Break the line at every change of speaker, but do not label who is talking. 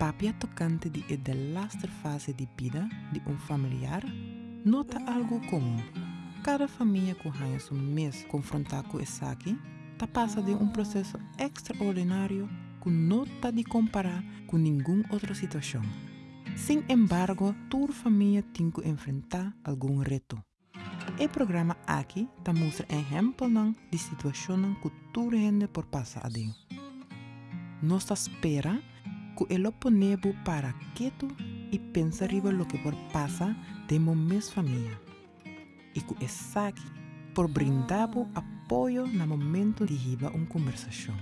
papia tocante de de lastre fase de vida de um familiar, nota algo comum. Cada família que ganha um mês confrontar com esse aqui, tá passa de um processo extraordinário que não tá de comparar com nenhuma outra situação. Sin embargo, toda família tem que enfrentar algum reto. O programa aqui ta mostra exemplo de situação que toda gente por passar adentro. Nós espera que ele ponebo para quieto e pensa riba lo que por passa de mes família. E que é aqui por brindar apoio no momento de riba uma conversação.